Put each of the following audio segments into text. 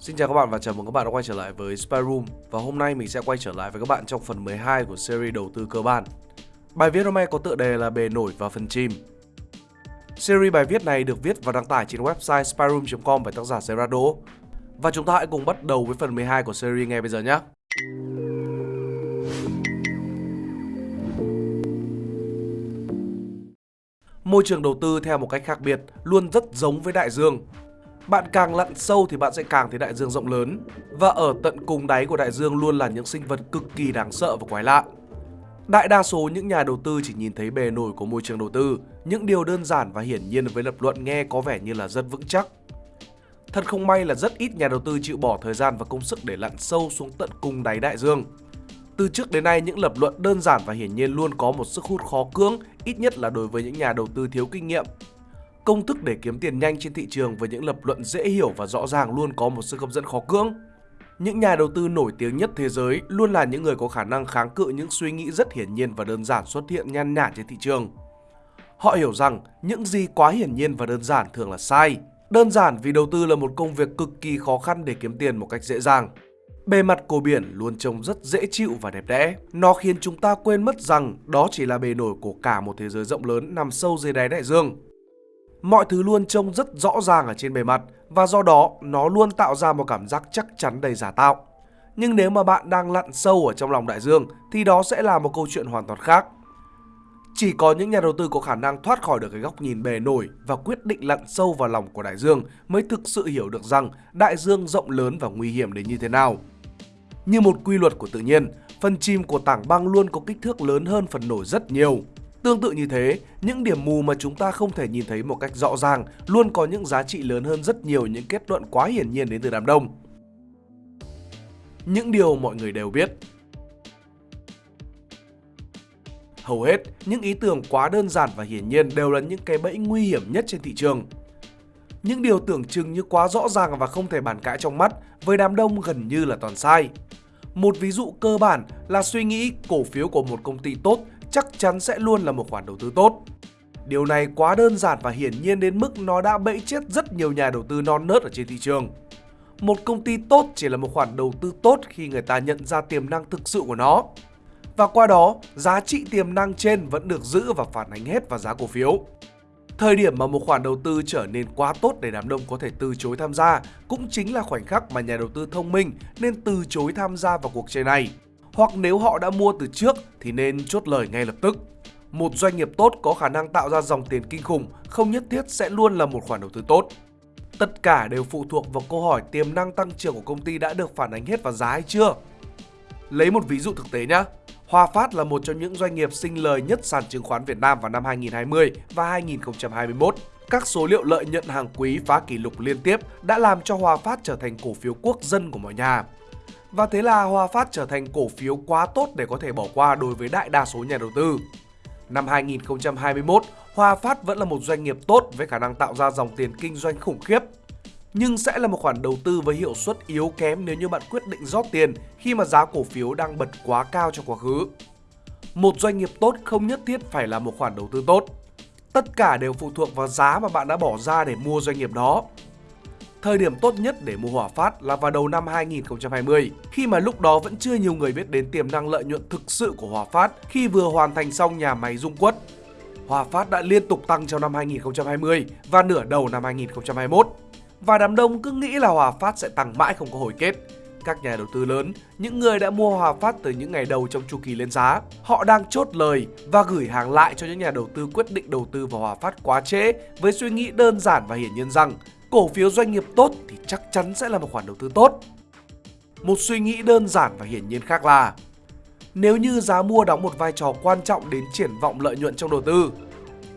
Xin chào các bạn và chào mừng các bạn đã quay trở lại với Spy Room. Và hôm nay mình sẽ quay trở lại với các bạn trong phần 12 của series đầu tư cơ bản. Bài viết hôm nay có tựa đề là bề nổi và phần chim Series bài viết này được viết và đăng tải trên website spyroom.com bởi tác giả Gerardo. Và chúng ta hãy cùng bắt đầu với phần 12 của series ngay bây giờ nhé. Môi trường đầu tư theo một cách khác biệt, luôn rất giống với đại dương bạn càng lặn sâu thì bạn sẽ càng thấy đại dương rộng lớn. Và ở tận cùng đáy của đại dương luôn là những sinh vật cực kỳ đáng sợ và quái lạ. Đại đa số những nhà đầu tư chỉ nhìn thấy bề nổi của môi trường đầu tư, những điều đơn giản và hiển nhiên với lập luận nghe có vẻ như là rất vững chắc. Thật không may là rất ít nhà đầu tư chịu bỏ thời gian và công sức để lặn sâu xuống tận cùng đáy đại dương. Từ trước đến nay, những lập luận đơn giản và hiển nhiên luôn có một sức hút khó cưỡng, ít nhất là đối với những nhà đầu tư thiếu kinh nghiệm công thức để kiếm tiền nhanh trên thị trường với những lập luận dễ hiểu và rõ ràng luôn có một sức hấp dẫn khó cưỡng. Những nhà đầu tư nổi tiếng nhất thế giới luôn là những người có khả năng kháng cự những suy nghĩ rất hiển nhiên và đơn giản xuất hiện nhan nhản trên thị trường. Họ hiểu rằng những gì quá hiển nhiên và đơn giản thường là sai. Đơn giản vì đầu tư là một công việc cực kỳ khó khăn để kiếm tiền một cách dễ dàng. Bề mặt của biển luôn trông rất dễ chịu và đẹp đẽ. Nó khiến chúng ta quên mất rằng đó chỉ là bề nổi của cả một thế giới rộng lớn nằm sâu dưới đáy đại dương. Mọi thứ luôn trông rất rõ ràng ở trên bề mặt và do đó nó luôn tạo ra một cảm giác chắc chắn đầy giả tạo. Nhưng nếu mà bạn đang lặn sâu ở trong lòng đại dương thì đó sẽ là một câu chuyện hoàn toàn khác. Chỉ có những nhà đầu tư có khả năng thoát khỏi được cái góc nhìn bề nổi và quyết định lặn sâu vào lòng của đại dương mới thực sự hiểu được rằng đại dương rộng lớn và nguy hiểm đến như thế nào. Như một quy luật của tự nhiên, phần chìm của tảng băng luôn có kích thước lớn hơn phần nổi rất nhiều. Tương tự như thế, những điểm mù mà chúng ta không thể nhìn thấy một cách rõ ràng luôn có những giá trị lớn hơn rất nhiều những kết luận quá hiển nhiên đến từ đám đông. Những điều mọi người đều biết Hầu hết, những ý tưởng quá đơn giản và hiển nhiên đều là những cái bẫy nguy hiểm nhất trên thị trường. Những điều tưởng chừng như quá rõ ràng và không thể bàn cãi trong mắt, với đám đông gần như là toàn sai. Một ví dụ cơ bản là suy nghĩ cổ phiếu của một công ty tốt chắc chắn sẽ luôn là một khoản đầu tư tốt. Điều này quá đơn giản và hiển nhiên đến mức nó đã bẫy chết rất nhiều nhà đầu tư non nớt ở trên thị trường. Một công ty tốt chỉ là một khoản đầu tư tốt khi người ta nhận ra tiềm năng thực sự của nó. Và qua đó, giá trị tiềm năng trên vẫn được giữ và phản ánh hết vào giá cổ phiếu. Thời điểm mà một khoản đầu tư trở nên quá tốt để đám đông có thể từ chối tham gia cũng chính là khoảnh khắc mà nhà đầu tư thông minh nên từ chối tham gia vào cuộc chơi này hoặc nếu họ đã mua từ trước thì nên chốt lời ngay lập tức. Một doanh nghiệp tốt có khả năng tạo ra dòng tiền kinh khủng, không nhất thiết sẽ luôn là một khoản đầu tư tốt. Tất cả đều phụ thuộc vào câu hỏi tiềm năng tăng trưởng của công ty đã được phản ánh hết vào giá hay chưa. Lấy một ví dụ thực tế nhé. Hòa Phát là một trong những doanh nghiệp sinh lời nhất sàn chứng khoán Việt Nam vào năm 2020 và 2021. Các số liệu lợi nhuận hàng quý phá kỷ lục liên tiếp đã làm cho Hòa Phát trở thành cổ phiếu quốc dân của mọi nhà. Và thế là Hòa Phát trở thành cổ phiếu quá tốt để có thể bỏ qua đối với đại đa số nhà đầu tư. Năm 2021, Hòa Phát vẫn là một doanh nghiệp tốt với khả năng tạo ra dòng tiền kinh doanh khủng khiếp. Nhưng sẽ là một khoản đầu tư với hiệu suất yếu kém nếu như bạn quyết định rót tiền khi mà giá cổ phiếu đang bật quá cao trong quá khứ. Một doanh nghiệp tốt không nhất thiết phải là một khoản đầu tư tốt. Tất cả đều phụ thuộc vào giá mà bạn đã bỏ ra để mua doanh nghiệp đó. Thời điểm tốt nhất để mua Hòa Phát là vào đầu năm 2020, khi mà lúc đó vẫn chưa nhiều người biết đến tiềm năng lợi nhuận thực sự của Hòa Phát khi vừa hoàn thành xong nhà máy dung quất. Hòa Phát đã liên tục tăng trong năm 2020 và nửa đầu năm 2021. Và đám đông cứ nghĩ là Hòa Phát sẽ tăng mãi không có hồi kết. Các nhà đầu tư lớn, những người đã mua Hòa Phát từ những ngày đầu trong chu kỳ lên giá, họ đang chốt lời và gửi hàng lại cho những nhà đầu tư quyết định đầu tư vào Hòa Phát quá trễ với suy nghĩ đơn giản và hiển nhiên rằng cổ phiếu doanh nghiệp tốt thì chắc chắn sẽ là một khoản đầu tư tốt. Một suy nghĩ đơn giản và hiển nhiên khác là nếu như giá mua đóng một vai trò quan trọng đến triển vọng lợi nhuận trong đầu tư,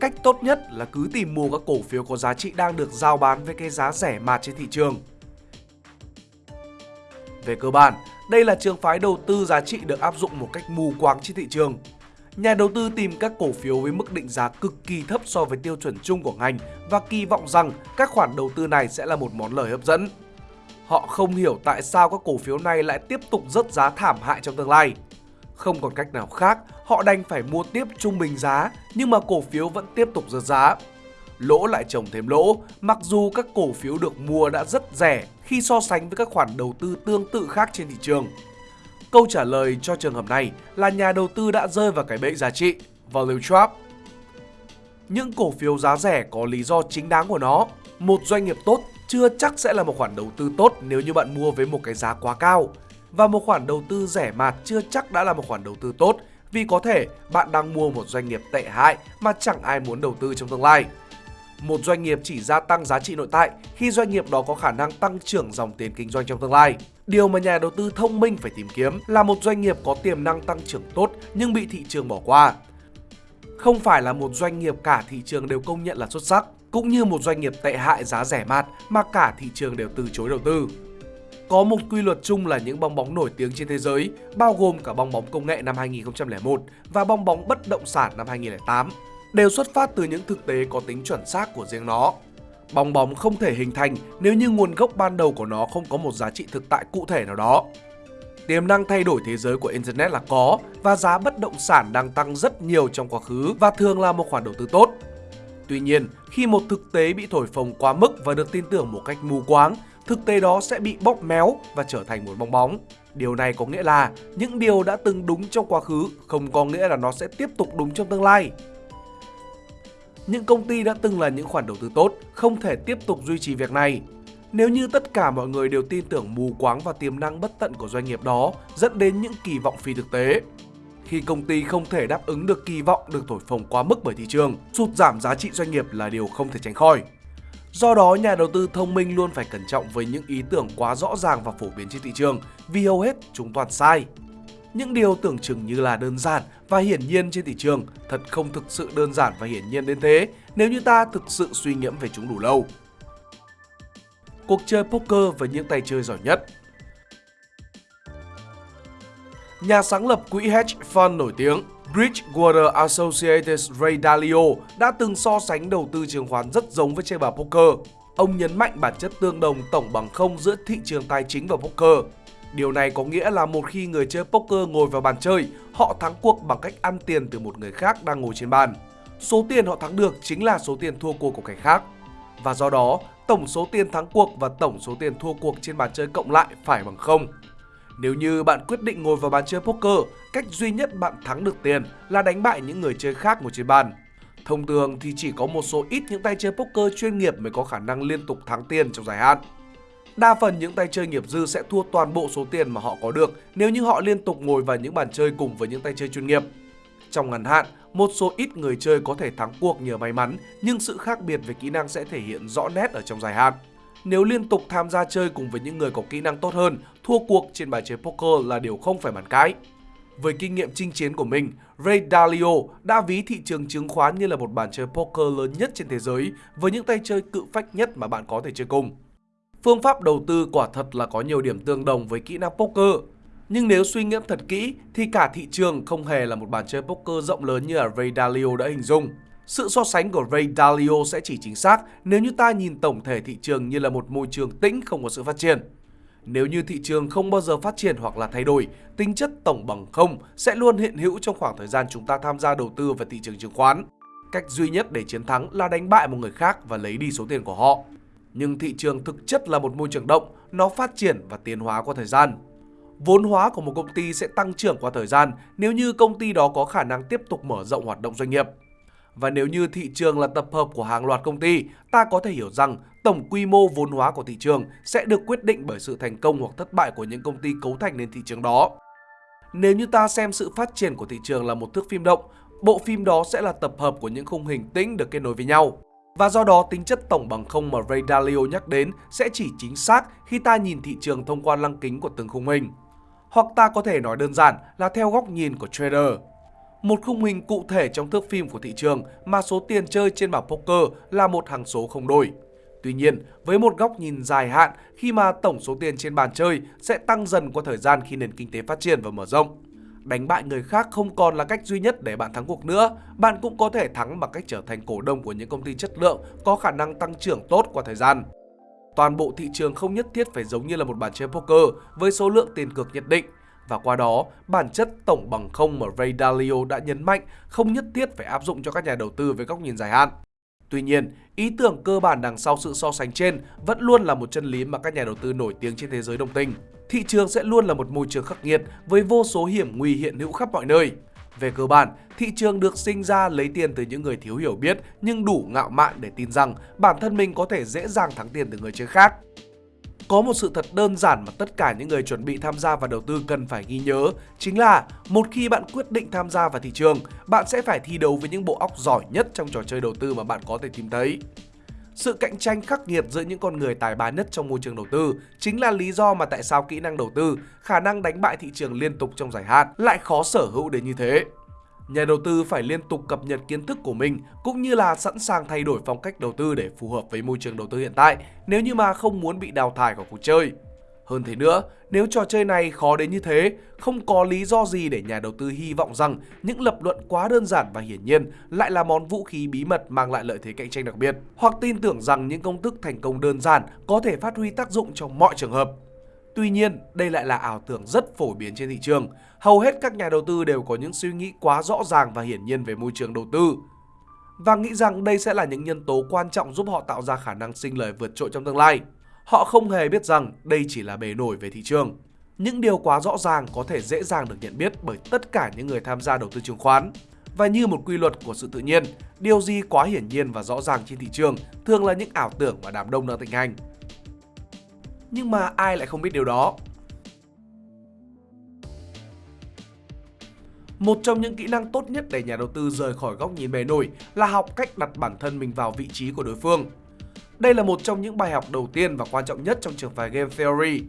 cách tốt nhất là cứ tìm mua các cổ phiếu có giá trị đang được giao bán với cái giá rẻ mạt trên thị trường. Về cơ bản, đây là trường phái đầu tư giá trị được áp dụng một cách mù quáng trên thị trường Nhà đầu tư tìm các cổ phiếu với mức định giá cực kỳ thấp so với tiêu chuẩn chung của ngành và kỳ vọng rằng các khoản đầu tư này sẽ là một món lời hấp dẫn. Họ không hiểu tại sao các cổ phiếu này lại tiếp tục rớt giá thảm hại trong tương lai. Không còn cách nào khác, họ đành phải mua tiếp trung bình giá nhưng mà cổ phiếu vẫn tiếp tục rớt giá. lỗ lại trồng thêm lỗ, mặc dù các cổ phiếu được mua đã rất rẻ khi so sánh với các khoản đầu tư tương tự khác trên thị trường. Câu trả lời cho trường hợp này là nhà đầu tư đã rơi vào cái bẫy giá trị, value trap. Những cổ phiếu giá rẻ có lý do chính đáng của nó. Một doanh nghiệp tốt chưa chắc sẽ là một khoản đầu tư tốt nếu như bạn mua với một cái giá quá cao. Và một khoản đầu tư rẻ mạt chưa chắc đã là một khoản đầu tư tốt vì có thể bạn đang mua một doanh nghiệp tệ hại mà chẳng ai muốn đầu tư trong tương lai. Một doanh nghiệp chỉ gia tăng giá trị nội tại khi doanh nghiệp đó có khả năng tăng trưởng dòng tiền kinh doanh trong tương lai. Điều mà nhà đầu tư thông minh phải tìm kiếm là một doanh nghiệp có tiềm năng tăng trưởng tốt nhưng bị thị trường bỏ qua. Không phải là một doanh nghiệp cả thị trường đều công nhận là xuất sắc, cũng như một doanh nghiệp tệ hại giá rẻ mạt mà cả thị trường đều từ chối đầu tư. Có một quy luật chung là những bong bóng nổi tiếng trên thế giới, bao gồm cả bong bóng công nghệ năm 2001 và bong bóng bất động sản năm 2008, đều xuất phát từ những thực tế có tính chuẩn xác của riêng nó. Bong bóng không thể hình thành nếu như nguồn gốc ban đầu của nó không có một giá trị thực tại cụ thể nào đó. Tiềm năng thay đổi thế giới của Internet là có và giá bất động sản đang tăng rất nhiều trong quá khứ và thường là một khoản đầu tư tốt. Tuy nhiên, khi một thực tế bị thổi phồng quá mức và được tin tưởng một cách mù quáng thực tế đó sẽ bị bóp méo và trở thành một bong bóng. Điều này có nghĩa là những điều đã từng đúng trong quá khứ không có nghĩa là nó sẽ tiếp tục đúng trong tương lai. Những công ty đã từng là những khoản đầu tư tốt không thể tiếp tục duy trì việc này. Nếu như tất cả mọi người đều tin tưởng mù quáng và tiềm năng bất tận của doanh nghiệp đó dẫn đến những kỳ vọng phi thực tế, khi công ty không thể đáp ứng được kỳ vọng được thổi phồng quá mức bởi thị trường, sụt giảm giá trị doanh nghiệp là điều không thể tránh khỏi. Do đó, nhà đầu tư thông minh luôn phải cẩn trọng với những ý tưởng quá rõ ràng và phổ biến trên thị trường vì hầu hết chúng toàn sai. Những điều tưởng chừng như là đơn giản và hiển nhiên trên thị trường thật không thực sự đơn giản và hiển nhiên đến thế nếu như ta thực sự suy ngẫm về chúng đủ lâu. Cuộc chơi poker với những tay chơi giỏi nhất Nhà sáng lập quỹ hedge fund nổi tiếng Bridgewater Associates Ray Dalio đã từng so sánh đầu tư chứng khoán rất giống với chơi bài poker. Ông nhấn mạnh bản chất tương đồng tổng bằng không giữa thị trường tài chính và poker. Điều này có nghĩa là một khi người chơi poker ngồi vào bàn chơi, họ thắng cuộc bằng cách ăn tiền từ một người khác đang ngồi trên bàn. Số tiền họ thắng được chính là số tiền thua cuộc của kẻ khác. Và do đó, tổng số tiền thắng cuộc và tổng số tiền thua cuộc trên bàn chơi cộng lại phải bằng không. Nếu như bạn quyết định ngồi vào bàn chơi poker, cách duy nhất bạn thắng được tiền là đánh bại những người chơi khác ngồi trên bàn. Thông thường thì chỉ có một số ít những tay chơi poker chuyên nghiệp mới có khả năng liên tục thắng tiền trong dài hạn. Đa phần những tay chơi nghiệp dư sẽ thua toàn bộ số tiền mà họ có được nếu như họ liên tục ngồi vào những bàn chơi cùng với những tay chơi chuyên nghiệp. Trong ngắn hạn, một số ít người chơi có thể thắng cuộc nhờ may mắn, nhưng sự khác biệt về kỹ năng sẽ thể hiện rõ nét ở trong dài hạn. Nếu liên tục tham gia chơi cùng với những người có kỹ năng tốt hơn, thua cuộc trên bài chơi poker là điều không phải bàn cãi. Với kinh nghiệm chinh chiến của mình, Ray Dalio đã ví thị trường chứng khoán như là một bàn chơi poker lớn nhất trên thế giới với những tay chơi cự phách nhất mà bạn có thể chơi cùng. Phương pháp đầu tư quả thật là có nhiều điểm tương đồng với kỹ năng poker. Nhưng nếu suy ngẫm thật kỹ thì cả thị trường không hề là một bàn chơi poker rộng lớn như là Ray Dalio đã hình dung. Sự so sánh của Ray Dalio sẽ chỉ chính xác nếu như ta nhìn tổng thể thị trường như là một môi trường tĩnh không có sự phát triển. Nếu như thị trường không bao giờ phát triển hoặc là thay đổi, tính chất tổng bằng không sẽ luôn hiện hữu trong khoảng thời gian chúng ta tham gia đầu tư vào thị trường chứng khoán. Cách duy nhất để chiến thắng là đánh bại một người khác và lấy đi số tiền của họ. Nhưng thị trường thực chất là một môi trường động, nó phát triển và tiến hóa qua thời gian. Vốn hóa của một công ty sẽ tăng trưởng qua thời gian nếu như công ty đó có khả năng tiếp tục mở rộng hoạt động doanh nghiệp. Và nếu như thị trường là tập hợp của hàng loạt công ty, ta có thể hiểu rằng tổng quy mô vốn hóa của thị trường sẽ được quyết định bởi sự thành công hoặc thất bại của những công ty cấu thành nên thị trường đó. Nếu như ta xem sự phát triển của thị trường là một thước phim động, bộ phim đó sẽ là tập hợp của những khung hình tĩnh được kết nối với nhau. Và do đó tính chất tổng bằng không mà Ray Dalio nhắc đến sẽ chỉ chính xác khi ta nhìn thị trường thông qua lăng kính của từng khung hình. Hoặc ta có thể nói đơn giản là theo góc nhìn của trader một khung hình cụ thể trong thước phim của thị trường mà số tiền chơi trên bảng poker là một hằng số không đổi. Tuy nhiên, với một góc nhìn dài hạn khi mà tổng số tiền trên bàn chơi sẽ tăng dần qua thời gian khi nền kinh tế phát triển và mở rộng. Đánh bại người khác không còn là cách duy nhất để bạn thắng cuộc nữa, bạn cũng có thể thắng bằng cách trở thành cổ đông của những công ty chất lượng có khả năng tăng trưởng tốt qua thời gian. Toàn bộ thị trường không nhất thiết phải giống như là một bàn chơi poker với số lượng tiền cược nhất định và qua đó, bản chất tổng bằng không mà Ray Dalio đã nhấn mạnh không nhất thiết phải áp dụng cho các nhà đầu tư với góc nhìn dài hạn. Tuy nhiên, ý tưởng cơ bản đằng sau sự so sánh trên vẫn luôn là một chân lý mà các nhà đầu tư nổi tiếng trên thế giới đồng tình. Thị trường sẽ luôn là một môi trường khắc nghiệt với vô số hiểm nguy hiện hữu khắp mọi nơi. Về cơ bản, thị trường được sinh ra lấy tiền từ những người thiếu hiểu biết nhưng đủ ngạo mạn để tin rằng bản thân mình có thể dễ dàng thắng tiền từ người chơi khác. Có một sự thật đơn giản mà tất cả những người chuẩn bị tham gia vào đầu tư cần phải ghi nhớ, chính là một khi bạn quyết định tham gia vào thị trường, bạn sẽ phải thi đấu với những bộ óc giỏi nhất trong trò chơi đầu tư mà bạn có thể tìm thấy. Sự cạnh tranh khắc nghiệt giữa những con người tài ba nhất trong môi trường đầu tư chính là lý do mà tại sao kỹ năng đầu tư, khả năng đánh bại thị trường liên tục trong dài hạn lại khó sở hữu đến như thế. Nhà đầu tư phải liên tục cập nhật kiến thức của mình cũng như là sẵn sàng thay đổi phong cách đầu tư để phù hợp với môi trường đầu tư hiện tại nếu như mà không muốn bị đào thải khỏi cuộc chơi. Hơn thế nữa, nếu trò chơi này khó đến như thế, không có lý do gì để nhà đầu tư hy vọng rằng những lập luận quá đơn giản và hiển nhiên lại là món vũ khí bí mật mang lại lợi thế cạnh tranh đặc biệt, hoặc tin tưởng rằng những công thức thành công đơn giản có thể phát huy tác dụng trong mọi trường hợp. Tuy nhiên, đây lại là ảo tưởng rất phổ biến trên thị trường. Hầu hết các nhà đầu tư đều có những suy nghĩ quá rõ ràng và hiển nhiên về môi trường đầu tư và nghĩ rằng đây sẽ là những nhân tố quan trọng giúp họ tạo ra khả năng sinh lời vượt trội trong tương lai. Họ không hề biết rằng đây chỉ là bề nổi về thị trường. Những điều quá rõ ràng có thể dễ dàng được nhận biết bởi tất cả những người tham gia đầu tư chứng khoán. Và như một quy luật của sự tự nhiên, điều gì quá hiển nhiên và rõ ràng trên thị trường thường là những ảo tưởng và đám đông đang thịnh hành. Nhưng mà ai lại không biết điều đó? Một trong những kỹ năng tốt nhất để nhà đầu tư rời khỏi góc nhìn bề nổi là học cách đặt bản thân mình vào vị trí của đối phương. Đây là một trong những bài học đầu tiên và quan trọng nhất trong trường phái Game Theory.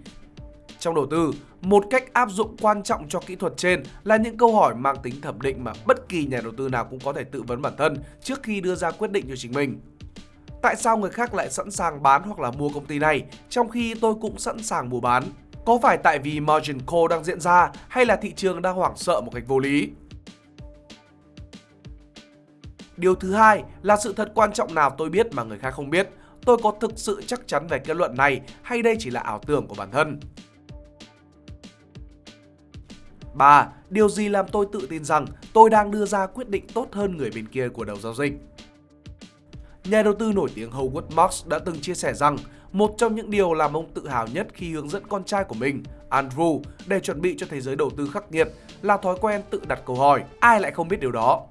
Trong đầu tư, một cách áp dụng quan trọng cho kỹ thuật trên là những câu hỏi mang tính thẩm định mà bất kỳ nhà đầu tư nào cũng có thể tự vấn bản thân trước khi đưa ra quyết định cho chính mình. Tại sao người khác lại sẵn sàng bán hoặc là mua công ty này, trong khi tôi cũng sẵn sàng mua bán? Có phải tại vì margin call đang diễn ra hay là thị trường đang hoảng sợ một cách vô lý? Điều thứ hai là sự thật quan trọng nào tôi biết mà người khác không biết. Tôi có thực sự chắc chắn về kết luận này hay đây chỉ là ảo tưởng của bản thân? 3. Điều gì làm tôi tự tin rằng tôi đang đưa ra quyết định tốt hơn người bên kia của đầu giao dịch? Nhà đầu tư nổi tiếng Howard Marks đã từng chia sẻ rằng một trong những điều làm ông tự hào nhất khi hướng dẫn con trai của mình, Andrew, để chuẩn bị cho thế giới đầu tư khắc nghiệt là thói quen tự đặt câu hỏi. Ai lại không biết điều đó?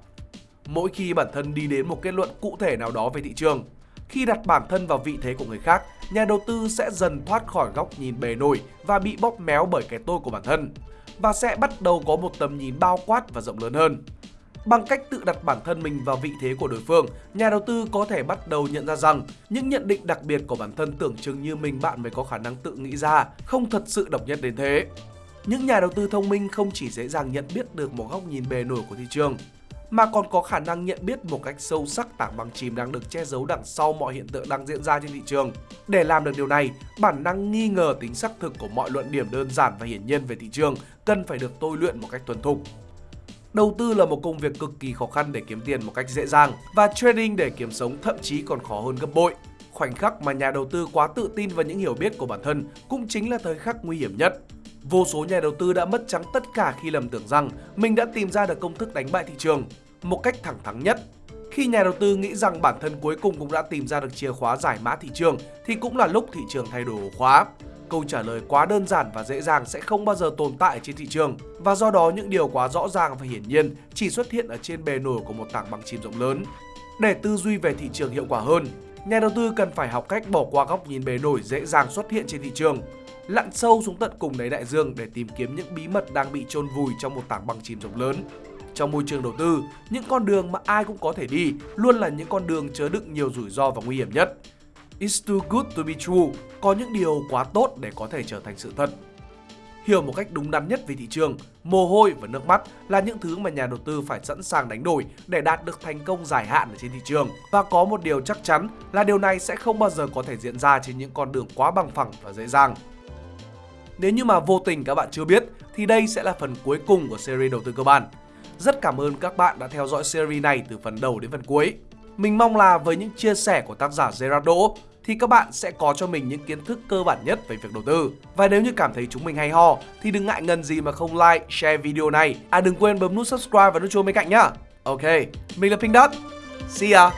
Mỗi khi bản thân đi đến một kết luận cụ thể nào đó về thị trường, khi đặt bản thân vào vị thế của người khác, nhà đầu tư sẽ dần thoát khỏi góc nhìn bề nổi và bị bóp méo bởi cái tôi của bản thân và sẽ bắt đầu có một tầm nhìn bao quát và rộng lớn hơn. Bằng cách tự đặt bản thân mình vào vị thế của đối phương, nhà đầu tư có thể bắt đầu nhận ra rằng những nhận định đặc biệt của bản thân tưởng chừng như mình bạn mới có khả năng tự nghĩ ra, không thật sự độc nhất đến thế. Những nhà đầu tư thông minh không chỉ dễ dàng nhận biết được một góc nhìn bề nổi của thị trường, mà còn có khả năng nhận biết một cách sâu sắc tảng băng chìm đang được che giấu đằng sau mọi hiện tượng đang diễn ra trên thị trường. Để làm được điều này, bản năng nghi ngờ tính xác thực của mọi luận điểm đơn giản và hiển nhiên về thị trường cần phải được tôi luyện một cách thuần thục. Đầu tư là một công việc cực kỳ khó khăn để kiếm tiền một cách dễ dàng và trading để kiếm sống thậm chí còn khó hơn gấp bội. Khoảnh khắc mà nhà đầu tư quá tự tin vào những hiểu biết của bản thân cũng chính là thời khắc nguy hiểm nhất. Vô số nhà đầu tư đã mất trắng tất cả khi lầm tưởng rằng mình đã tìm ra được công thức đánh bại thị trường một cách thẳng thắn nhất. Khi nhà đầu tư nghĩ rằng bản thân cuối cùng cũng đã tìm ra được chìa khóa giải mã thị trường thì cũng là lúc thị trường thay đổi ổ khóa. Câu trả lời quá đơn giản và dễ dàng sẽ không bao giờ tồn tại trên thị trường và do đó những điều quá rõ ràng và hiển nhiên chỉ xuất hiện ở trên bề nổi của một tảng băng chìm rộng lớn. Để tư duy về thị trường hiệu quả hơn, nhà đầu tư cần phải học cách bỏ qua góc nhìn bề nổi dễ dàng xuất hiện trên thị trường, lặn sâu xuống tận cùng đáy đại dương để tìm kiếm những bí mật đang bị chôn vùi trong một tảng băng chìm rộng lớn. Trong môi trường đầu tư, những con đường mà ai cũng có thể đi luôn là những con đường chứa đựng nhiều rủi ro và nguy hiểm nhất. It's too good to be true, có những điều quá tốt để có thể trở thành sự thật. Hiểu một cách đúng đắn nhất về thị trường, mồ hôi và nước mắt là những thứ mà nhà đầu tư phải sẵn sàng đánh đổi để đạt được thành công dài hạn ở trên thị trường. Và có một điều chắc chắn là điều này sẽ không bao giờ có thể diễn ra trên những con đường quá bằng phẳng và dễ dàng. Nếu như mà vô tình các bạn chưa biết thì đây sẽ là phần cuối cùng của series đầu tư cơ bản. Rất cảm ơn các bạn đã theo dõi series này từ phần đầu đến phần cuối. Mình mong là với những chia sẻ của tác giả Gerardo thì các bạn sẽ có cho mình những kiến thức cơ bản nhất về việc đầu tư. Và nếu như cảm thấy chúng mình hay ho thì đừng ngại ngần gì mà không like, share video này. À đừng quên bấm nút subscribe và nút chuông bên cạnh nhá. Ok, mình là Pink Dot. See ya!